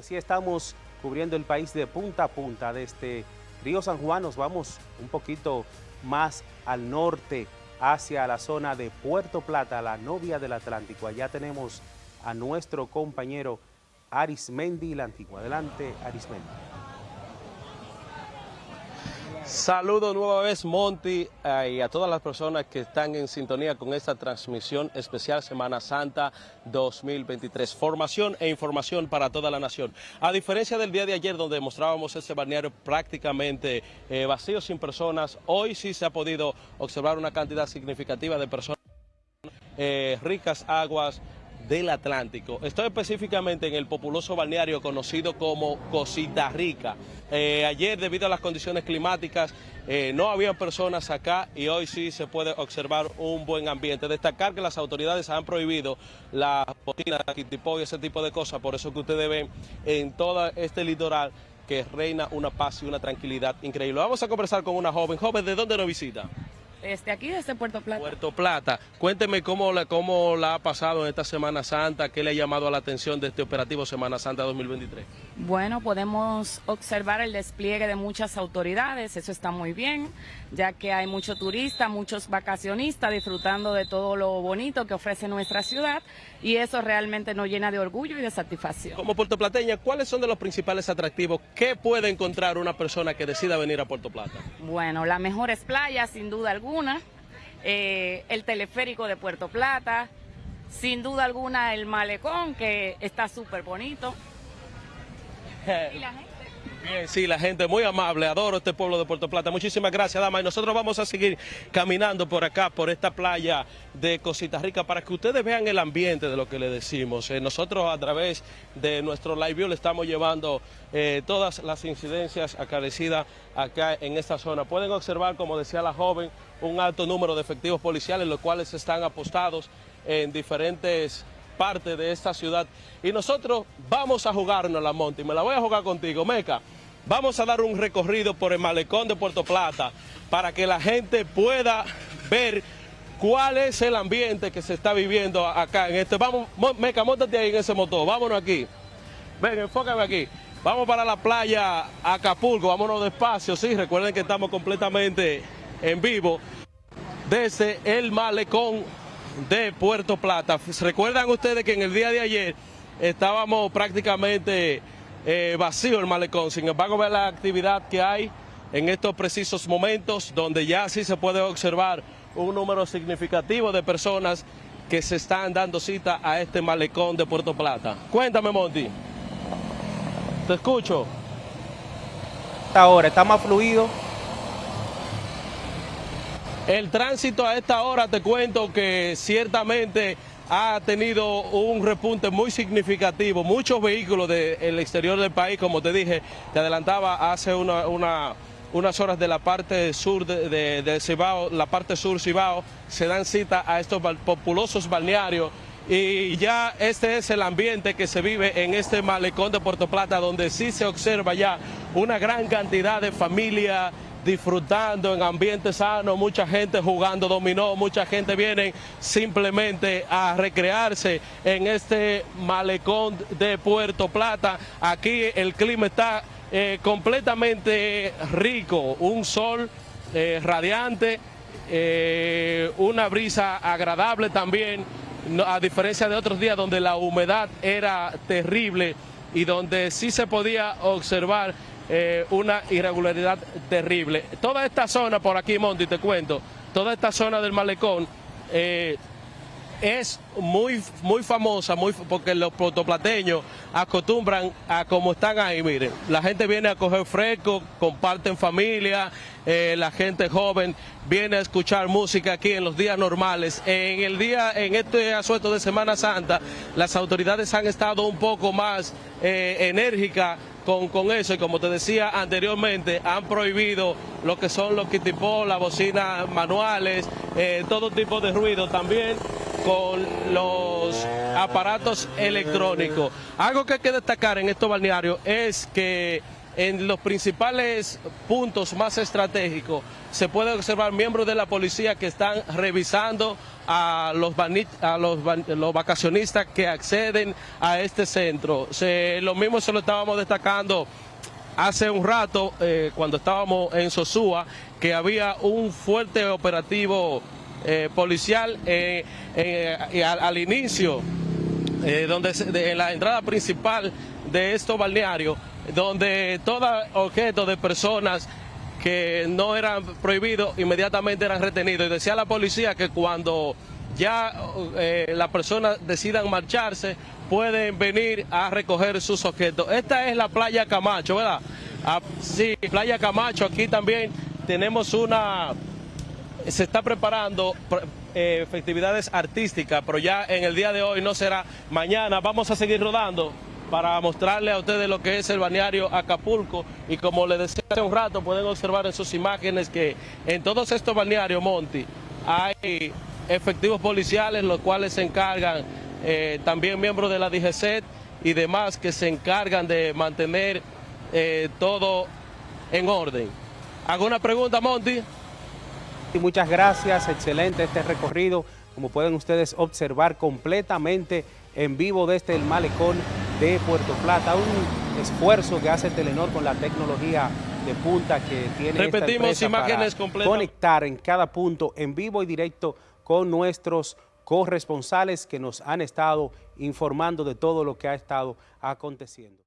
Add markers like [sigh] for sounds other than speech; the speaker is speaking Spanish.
decía, estamos cubriendo el país de punta a punta. Desde Río San Juan nos vamos un poquito más al norte, hacia la zona de Puerto Plata, la novia del Atlántico. Allá tenemos a nuestro compañero Arismendi, la antigua. Adelante, Arismendi. Saludo nueva vez Monty eh, y a todas las personas que están en sintonía con esta transmisión especial Semana Santa 2023. Formación e información para toda la nación. A diferencia del día de ayer donde mostrábamos ese balneario prácticamente eh, vacío sin personas, hoy sí se ha podido observar una cantidad significativa de personas, eh, ricas aguas, del Atlántico. Estoy específicamente en el populoso balneario conocido como Cosita Rica. Eh, ayer, debido a las condiciones climáticas, eh, no había personas acá y hoy sí se puede observar un buen ambiente. Destacar que las autoridades han prohibido la botina, kitipo y ese tipo de cosas, por eso que ustedes ven en todo este litoral que reina una paz y una tranquilidad increíble. Vamos a conversar con una joven. Joven, ¿de dónde nos visita? Este, aquí desde Puerto Plata. Puerto Plata. Cuénteme cómo la, cómo la ha pasado en esta Semana Santa, qué le ha llamado la atención de este operativo Semana Santa 2023. Bueno, podemos observar el despliegue de muchas autoridades, eso está muy bien, ya que hay muchos turistas, muchos vacacionistas disfrutando de todo lo bonito que ofrece nuestra ciudad y eso realmente nos llena de orgullo y de satisfacción. Como puertoplateña, ¿cuáles son de los principales atractivos que puede encontrar una persona que decida venir a Puerto Plata? Bueno, las mejores playas, sin duda alguna, eh, el teleférico de Puerto Plata, sin duda alguna el malecón, que está súper bonito. [laughs] ¿Y la gente? Bien, sí, la gente muy amable, adoro este pueblo de Puerto Plata. Muchísimas gracias, dama. Y nosotros vamos a seguir caminando por acá, por esta playa de Cosita Rica, para que ustedes vean el ambiente de lo que le decimos. Eh, nosotros a través de nuestro live view le estamos llevando eh, todas las incidencias acarecidas acá en esta zona. Pueden observar, como decía la joven, un alto número de efectivos policiales, los cuales están apostados en diferentes parte de esta ciudad. Y nosotros vamos a jugarnos la monte y me la voy a jugar contigo, Meca. Vamos a dar un recorrido por el malecón de Puerto Plata para que la gente pueda ver cuál es el ambiente que se está viviendo acá en este. Vamos, Meca, montate ahí en ese motor, vámonos aquí. Ven, enfócame aquí. Vamos para la playa Acapulco, vámonos despacio, sí, recuerden que estamos completamente en vivo desde el malecón de Puerto Plata. ¿Recuerdan ustedes que en el día de ayer estábamos prácticamente eh, vacío el malecón? Sin embargo, ver la actividad que hay en estos precisos momentos, donde ya sí se puede observar un número significativo de personas que se están dando cita a este malecón de Puerto Plata. Cuéntame, Monty. Te escucho. Ahora está más fluido el tránsito a esta hora te cuento que ciertamente ha tenido un repunte muy significativo. Muchos vehículos del exterior del país, como te dije, te adelantaba hace unas horas de la parte sur de, de, Cibao, la parte sur Cibao, se dan cita a estos populosos balnearios y ya este es el ambiente que se vive en este malecón de Puerto Plata, donde sí se observa ya una gran cantidad de familias disfrutando en ambiente sano, mucha gente jugando dominó, mucha gente viene simplemente a recrearse en este malecón de Puerto Plata. Aquí el clima está eh, completamente rico, un sol eh, radiante, eh, una brisa agradable también, a diferencia de otros días donde la humedad era terrible y donde sí se podía observar eh, una irregularidad terrible. Toda esta zona por aquí, Monty, te cuento, toda esta zona del malecón eh, es muy, muy famosa, muy, porque los protoplateños acostumbran a como están ahí, miren, la gente viene a coger fresco, comparten familia, eh, la gente joven viene a escuchar música aquí en los días normales. En el día, en este asueto de Semana Santa, las autoridades han estado un poco más enérgicas con, eso y como te decía anteriormente, han prohibido lo que son los kitipos, las bocinas manuales, eh, todo tipo de ruido también con los aparatos electrónicos. Algo que hay que destacar en estos balnearios es que en los principales puntos más estratégicos se puede observar miembros de la policía que están revisando a los, vacacionistas que acceden a este centro. lo mismo se lo estábamos destacando hace un rato, eh, cuando estábamos en Sosúa, que había un fuerte operativo eh, policial eh, al, inicio, donde en la entrada principal de estos balnearios, donde todo objeto de personas que no eran prohibidos inmediatamente eran retenidos. Y decía la policía que cuando ya eh, las personas decidan marcharse, pueden venir a recoger sus objetos. Esta es la playa Camacho, ¿verdad? Ah, sí, playa Camacho, aquí también tenemos una, se está preparando eh, festividades artísticas, pero ya en el día de hoy no será mañana, vamos a seguir rodando para mostrarle a ustedes lo que es el balneario Acapulco y como les decía hace un rato pueden observar en sus imágenes que en todos estos balnearios, Monty, hay efectivos policiales los cuales se encargan, eh, también miembros de la DGCET y demás que se encargan de mantener eh, todo en orden. ¿Alguna pregunta, Monty? Muchas gracias, excelente este recorrido, como pueden ustedes observar completamente en vivo desde el malecón de Puerto Plata, un esfuerzo que hace Telenor con la tecnología de punta que tiene Repetimos esta imágenes para conectar en cada punto en vivo y directo con nuestros corresponsales que nos han estado informando de todo lo que ha estado aconteciendo.